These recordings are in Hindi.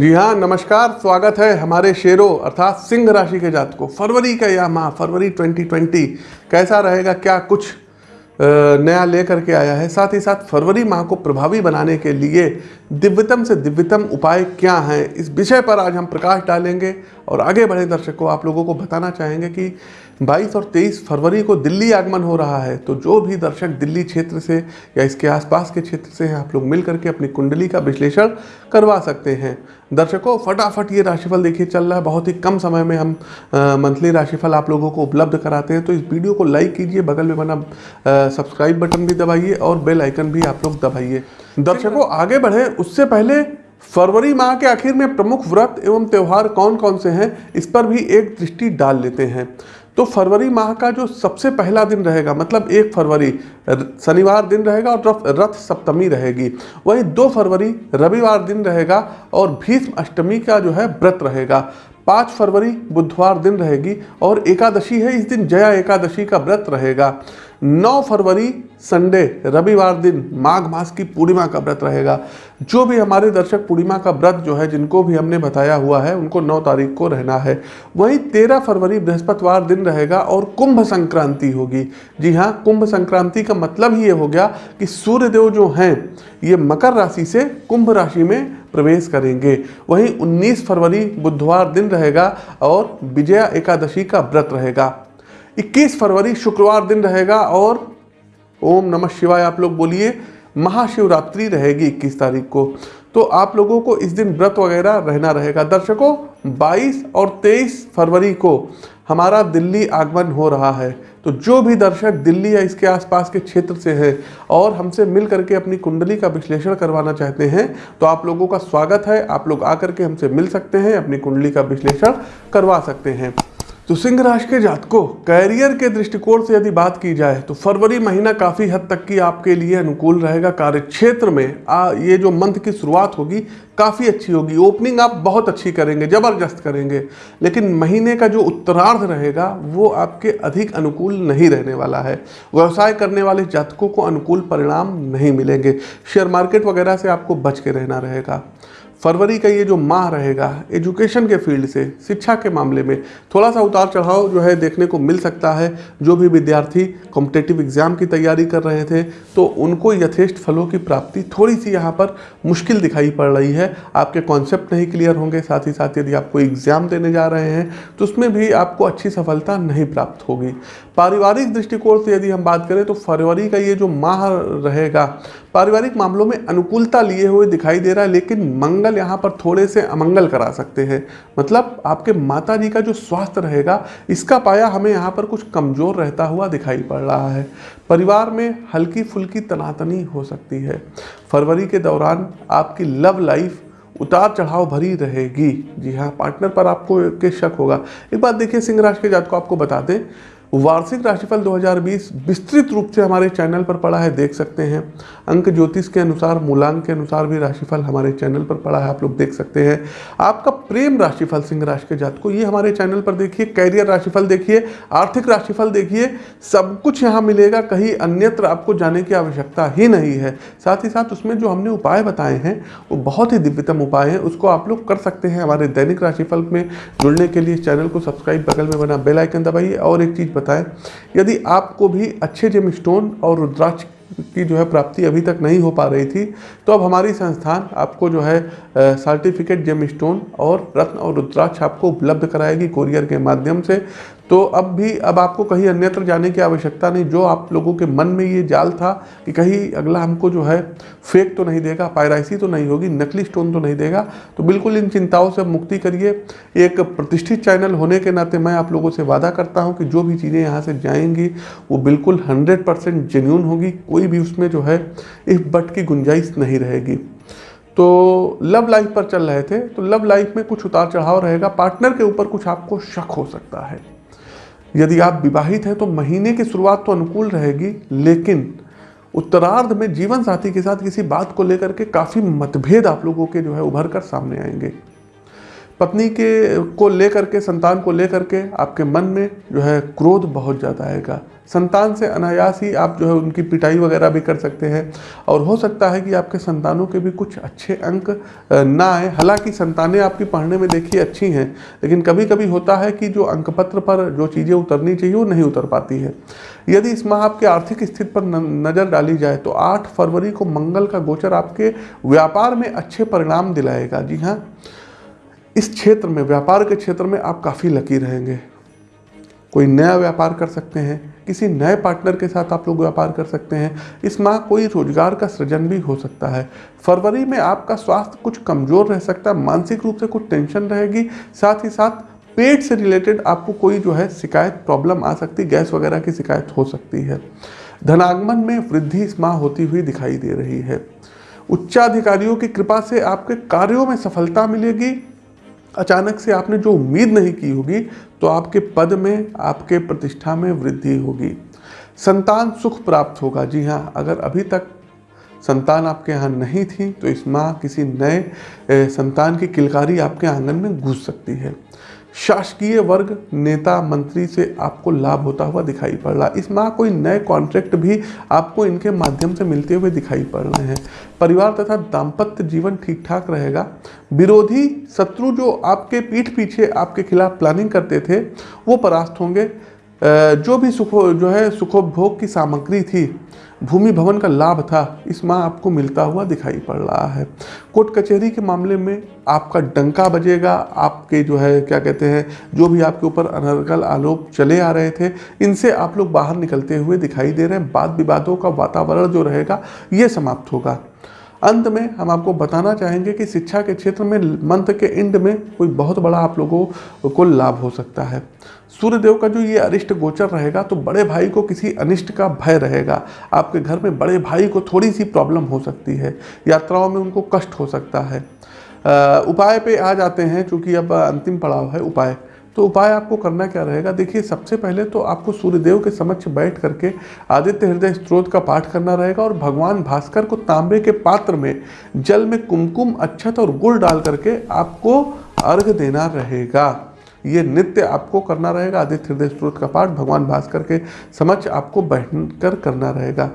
जी हाँ नमस्कार, स्वागत है हमारे शेरों, अर्थात सिंह राशि के जात को फरवरी का यह माह, फरवरी 2020 कैसा रहेगा, क्या कुछ नया लेकर के आया है? साथ ही साथ फरवरी माह को प्रभावी बनाने के लिए दिव्यतम से दिव्यतम उपाय क्या हैं? इस विषय पर आज हम प्रकाश डालेंगे। और आगे बढ़े दर्शकों, आप लोगों को बताना चाहेंगे कि 22 और 23 फरवरी को दिल्ली आगमन हो रहा है तो जो भी दर्शक दिल्ली क्षेत्र से या इसके आसपास के क्षेत्र से हैं, आप लोग मिल करके अपनी कुंडली का विश्लेषण करवा सकते हैं। दर्शकों, फटाफट ये राशिफल देखिए, चल रहा है, बहुत ही कम समय में हम मंथली राशिफल आप लोगों को उपलब्ध कराते हैं तो इस वीडियो को लाइक कीजिए, बगल में बना सब्सक्राइब बटन भी दबाइए और बेल आइकन भी आप लोग दबाइए। दर्शकों, आगे बढ़े, उससे पहले फरवरी माह के आखिर में प्रमुख व्रत एवं त्यौहार कौन कौन से हैं, इस पर भी एक दृष्टि डाल लेते हैं। तो फरवरी माह का जो सबसे पहला दिन रहेगा मतलब एक फरवरी शनिवार दिन रहेगा और रथ सप्तमी रहेगी। वहीं दो फरवरी, रविवार दिन रहेगा और भीष्म अष्टमी का जो है व्रत रहेगा। पाँच फरवरी, बुधवार दिन रहेगी और एकादशी है, इस दिन जया एकादशी का व्रत रहेगा। नौ फरवरी संडे, रविवार दिन माघ मास की पूर्णिमा का व्रत रहेगा। जो भी हमारे दर्शक पूर्णिमा का व्रत जो है, जिनको भी हमने बताया हुआ है, उनको नौ तारीख को रहना है। वहीं तेरह फरवरी बृहस्पतिवार दिन रहेगा और कुंभ संक्रांति होगी। जी हाँ कुंभ संक्रांति का मतलब ही ये हो गया कि सूर्यदेव जो हैं, ये मकर राशि से कुंभ राशि में प्रवेश करेंगे। वहीं 19 फरवरी बुधवार दिन रहेगा और विजया एकादशी का व्रत रहेगा। 21 फरवरी शुक्रवार दिन रहेगा और ओम नमः शिवाय, आप लोग बोलिए, महाशिवरात्रि रहेगी 21 तारीख को। तो आप लोगों को इस दिन व्रत वगैरह रहना रहेगा। दर्शकों 22 और 23 फरवरी को हमारा दिल्ली आगमन हो रहा है। तो जो भी दर्शक दिल्ली या इसके आसपास के क्षेत्र से हैं और हमसे मिल करके अपनी कुंडली का विश्लेषण करवाना चाहते हैं तो आप लोगों का स्वागत है। आप लोग आकर के हमसे मिल सकते हैं, अपनी कुंडली का विश्लेषण करवा सकते हैं। तो सिंह राशि के जातकों कैरियर के दृष्टिकोण से यदि बात की जाए तो फरवरी महीना काफ़ी हद तक की आपके लिए अनुकूल रहेगा। कार्य क्षेत्र में आ, ये जो मंथ की शुरुआत होगी काफ़ी अच्छी होगी। ओपनिंग आप बहुत अच्छी करेंगे ज़बरदस्त करेंगे लेकिन महीने का जो उत्तरार्ध रहेगा वो आपके अधिक अनुकूल नहीं रहने वाला है। व्यवसाय करने वाले जातकों को अनुकूल परिणाम नहीं मिलेंगे। शेयर मार्केट वगैरह से आपको बच के रहना रहेगा। फरवरी का ये जो माह रहेगा एजुकेशन के फ़ील्ड से, शिक्षा के मामले में थोड़ा सा उतार चढ़ाव जो है देखने को मिल सकता है। जो भी विद्यार्थी कॉम्पिटेटिव एग्ज़ाम की तैयारी कर रहे थे तो उनको यथेष्ट फलों की प्राप्ति थोड़ी सी यहाँ पर मुश्किल दिखाई पड़ रही है। आपके कॉन्सेप्ट नहीं क्लियर होंगे, साथ ही साथ यदि आप कोई एग्ज़ाम देने जा रहे हैं तो उसमें भी आपको अच्छी सफलता नहीं प्राप्त होगी। पारिवारिक दृष्टिकोण से यदि हम बात करें तो फरवरी का ये जो माह रहेगा पारिवारिक मामलों में अनुकूलता लिए हुए दिखाई दे रहा है, लेकिन मंगल यहाँ पर थोड़े से अमंगल करा सकते हैं। मतलब आपके माता जी का जो स्वास्थ्य रहेगा, इसका पाया हमें यहाँ पर कुछ कमज़ोर रहता हुआ दिखाई पड़ रहा है। परिवार में हल्की फुल्की तनातनी हो सकती है। फरवरी के दौरान आपकी लव लाइफ उतार चढ़ाव भरी रहेगी। जी हाँ पार्टनर पर आपको के शक होगा। एक बात देखिए सिंह राशि के जात को आपको बता दें वार्षिक राशिफल 2020 विस्तृत रूप से हमारे चैनल पर पड़ा है, देख सकते हैं। अंक ज्योतिष के अनुसार, मूलांक के अनुसार भी राशिफल हमारे चैनल पर पड़ा है, आप लोग देख सकते हैं। आपका प्रेम राशिफल सिंह राशि के जात को ये हमारे चैनल पर देखिए, कैरियर राशिफल देखिए, आर्थिक राशिफल देखिए, सब कुछ यहाँ मिलेगा, कहीं अन्यत्र आपको जाने की आवश्यकता ही नहीं है। साथ ही साथ उसमें जो हमने उपाय बताए हैं, वो बहुत ही दिव्यतम उपाय हैं, उसको आप लोग कर सकते हैं। हमारे दैनिक राशिफल में जुड़ने के लिए चैनल को सब्सक्राइब, बगल में बना बेलाइकन दबाइए और एक चीज़ बताएँ। यदि आपको भी अच्छे जेम स्टोन और रुद्राक्ष की जो है प्राप्ति अभी तक नहीं हो पा रही थी। तो अब हमारी संस्थान आपको जो है सर्टिफिकेट जेम स्टोन और रत्न और रुद्राक्ष आपको उपलब्ध कराएगी कोरियर के माध्यम से। तो अब भी, अब आपको कहीं अन्यत्र जाने की आवश्यकता नहीं। जो आप लोगों के मन में ये जाल था कि कहीं अगला हमको जो है फेक तो नहीं देगा पायराइसी तो नहीं होगी, नकली स्टोन तो नहीं देगा। तो बिल्कुल इन चिंताओं से मुक्ति करिए। एक प्रतिष्ठित चैनल होने के नाते मैं आप लोगों से वादा करता हूँ कि जो भी चीज़ें यहाँ से जाएँगी, वो बिल्कुल हंड्रेड परसेंट जेन्यून होगी। कोई भी उसमें जो है, इस बट की गुंजाइश नहीं रहेगी। तो लव लाइफ पर चल रहे थे तो लव लाइफ में कुछ उतार चढ़ाव रहेगा। पार्टनर के ऊपर कुछ आपको शक हो सकता है। यदि आप विवाहित हैं तो महीने की शुरुआत तो अनुकूल रहेगी, लेकिन उत्तरार्ध में जीवन साथी के साथ किसी बात को लेकर के काफ़ी मतभेद आप लोगों के जो है, उभर कर सामने आएँगे। पत्नी के को लेकर के, संतान को लेकर के आपके मन में जो है क्रोध बहुत ज़्यादा आएगा। संतान से अनायास ही आप जो है उनकी पिटाई वगैरह भी कर सकते हैं। और हो सकता है कि आपके संतानों के भी कुछ अच्छे अंक ना आए। हालाँकि संतानें आपकी पढ़ने में देखिए अच्छी हैं, लेकिन कभी कभी होता है कि जो अंक पत्र पर जो चीज़ें उतरनी चाहिए, वो नहीं उतर पाती है। यदि इस माह आपके आर्थिक स्थिति पर नज़र डाली जाए तो आठ फरवरी को मंगल का गोचर आपके व्यापार में अच्छे परिणाम दिलाएगा। जी हाँ। इस क्षेत्र में, व्यापार के क्षेत्र में आप काफ़ी लकी रहेंगे। कोई नया व्यापार कर सकते हैं, किसी नए पार्टनर के साथ आप लोग व्यापार कर सकते हैं इस माह कोई रोज़गार का सृजन भी हो सकता है। फरवरी में आपका स्वास्थ्य कुछ कमज़ोर रह सकता है, मानसिक रूप से कुछ टेंशन रहेगी, साथ ही साथ पेट से रिलेटेड आपको कोई जो है शिकायत प्रॉब्लम आ सकती, गैस वगैरह की शिकायत हो सकती है। धनागमन में वृद्धि इस माह होती हुई दिखाई दे रही है। उच्चाधिकारियों की कृपा से आपके कार्यों में सफलता मिलेगी अचानक से आपने जो उम्मीद नहीं की होगी तो आपके पद में, आपके प्रतिष्ठा में वृद्धि होगी। संतान सुख प्राप्त होगा। जी हाँ अगर अभी तक संतान आपके यहाँ नहीं थी तो इस माह किसी नए संतान की किलकारी आपके आँगन में घुस सकती है। शासकीय वर्ग नेता मंत्री से आपको लाभ होता हुआ दिखाई पड़ रहा है। इस माह कोई नए कॉन्ट्रैक्ट भी आपको इनके माध्यम से मिलते हुए दिखाई पड़ रहे हैं। परिवार तथा दाम्पत्य जीवन ठीक ठाक रहेगा। विरोधी शत्रु जो आपके पीठ पीछे आपके खिलाफ प्लानिंग करते थे, वो परास्त होंगे। जो भी सुखो, जो है सुखोपभोग की सामग्री थी, भूमि भवन का लाभ था, इस माह आपको मिलता हुआ दिखाई पड़ रहा है। कोर्ट कचहरी के मामले में आपका डंका बजेगा, आपके जो है, क्या कहते हैं, जो भी आपके ऊपर अनर्गल आरोप चले आ रहे थे, इनसे आप लोग बाहर निकलते हुए दिखाई दे रहे हैं। वाद विवादों का वातावरण जो रहेगा, ये समाप्त होगा। अंत में हम आपको बताना चाहेंगे कि शिक्षा के क्षेत्र में मंथ के एंड में कोई बहुत बड़ा आप लोगों को लाभ हो सकता है। सूर्यदेव का जो ये अरिष्ट गोचर रहेगा तो बड़े भाई को किसी अनिष्ट का भय रहेगा। आपके घर में बड़े भाई को थोड़ी सी प्रॉब्लम हो सकती है, यात्राओं में उनको कष्ट हो सकता है। उपाय पे आ जाते हैं, चूँकि अब अंतिम पड़ाव है उपाय। तो उपाय आपको करना क्या रहेगा? देखिए, सबसे पहले तो आपको सूर्यदेव के समक्ष बैठ करके आदित्य हृदय स्त्रोत का पाठ करना रहेगा और भगवान भास्कर को तांबे के पात्र में जल में कुमकुम अच्छत और गुड़ डाल करके आपको अर्घ देना रहेगा। ये नित्य आपको करना रहेगा, आदित्य हृदय स्त्रोत का पाठ भगवान भास्कर के समक्ष आपको बैठ कर करना रहेगा।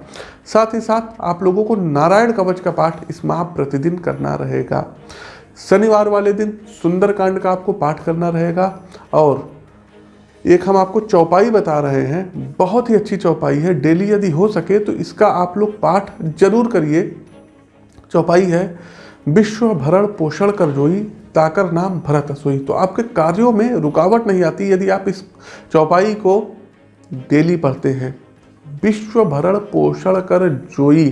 साथ ही साथ आप लोगों को नारायण कवच का पाठ इस माह प्रतिदिन करना रहेगा। शनिवार वाले दिन सुंदरकांड का आपको पाठ करना रहेगा और एक हम आपको चौपाई बता रहे हैं, बहुत ही अच्छी चौपाई है, डेली यदि हो सके तो इसका आप लोग पाठ ज़रूर करिए। चौपाई है, विश्व भरण पोषण कर जोई, ताकर नाम भरत सोई। तो आपके कार्यों में रुकावट नहीं आती यदि आप इस चौपाई को डेली पढ़ते हैं। विश्व भरण पोषण कर जोई,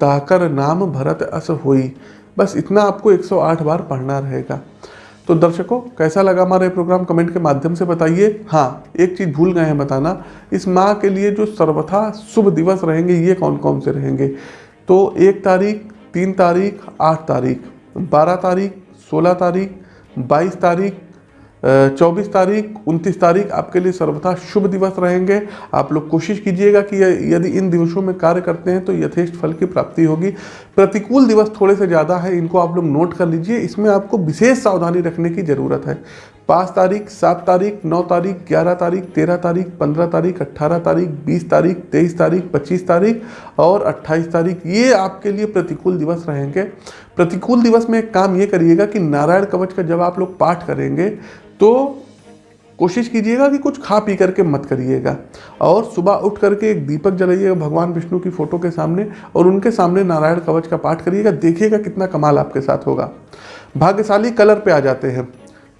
ताकर नाम भरत अस होई। बस इतना आपको 108 बार पढ़ना रहेगा। तो दर्शकों, कैसा लगा हमारा ये प्रोग्राम कमेंट के माध्यम से बताइए। हाँ एक चीज़ भूल गए हैं बताना, इस माह के लिए जो सर्वथा शुभ दिवस रहेंगे, ये कौन कौन से रहेंगे? तो एक तारीख, तीन तारीख, आठ तारीख, बारह तारीख, सोलह तारीख, बाईस तारीख चौबीस तारीख, उनतीस तारीख आपके लिए सर्वथा शुभ दिवस रहेंगे। आप लोग कोशिश कीजिएगा कि यदि इन दिवसों में कार्य करते हैं तो यथेष्ट फल की प्राप्ति होगी। प्रतिकूल दिवस थोड़े से ज़्यादा है, इनको आप लोग नोट कर लीजिए। इसमें आपको विशेष सावधानी रखने की ज़रूरत है। पाँच तारीख, सात तारीख, नौ तारीख, ग्यारह तारीख, तेरह तारीख, पंद्रह तारीख अट्ठारह तारीख, बीस तारीख, तेईस तारीख, पच्चीस तारीख और अट्ठाईस तारीख। ये आपके लिए प्रतिकूल दिवस रहेंगे। प्रतिकूल दिवस में एक काम ये करिएगा कि नारायण कवच का जब आप लोग पाठ करेंगे तो कोशिश कीजिएगा कि कुछ खा पी करके मत करिएगा। और सुबह उठ करके एक दीपक जलाइएगा भगवान विष्णु की फ़ोटो के सामने और उनके सामने नारायण कवच का पाठ करिएगा। देखिएगा कितना कमाल आपके साथ होगा। भाग्यशाली कलर पे आ जाते हैं।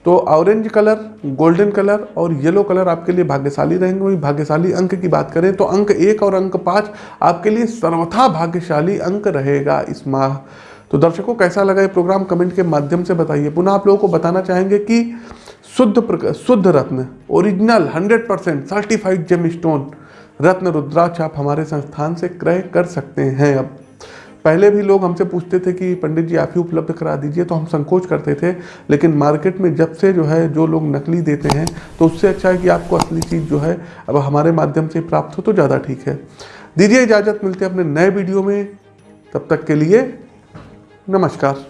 तो ऑरेंज कलर गोल्डन कलर और येलो कलर आपके लिए भाग्यशाली रहेंगे। वही भाग्यशाली अंक की बात करें तो अंक एक और अंक पाँच आपके लिए सर्वथा भाग्यशाली अंक रहेगा इस माह। तो दर्शकों, कैसा लगा ये प्रोग्राम कमेंट के माध्यम से बताइए। पुनः आप लोगों को बताना चाहेंगे कि शुद्ध शुद्ध रत्न original 100 percent certified gem stone रत्न रुद्राक्ष आप हमारे संस्थान से क्रय कर सकते हैं अब। पहले भी लोग हमसे पूछते थे कि पंडित जी, आप ही उपलब्ध करा दीजिए तो हम संकोच करते थे। लेकिन मार्केट में जब से जो है, जो लोग नकली देते हैं तो उससे अच्छा है कि आपको असली चीज़ जो है, अब हमारे माध्यम से प्राप्त हो तो ज़्यादा ठीक है। दीजिए इजाज़त, मिलते हैं अपने नए वीडियो में। तब तक के लिए नमस्कार।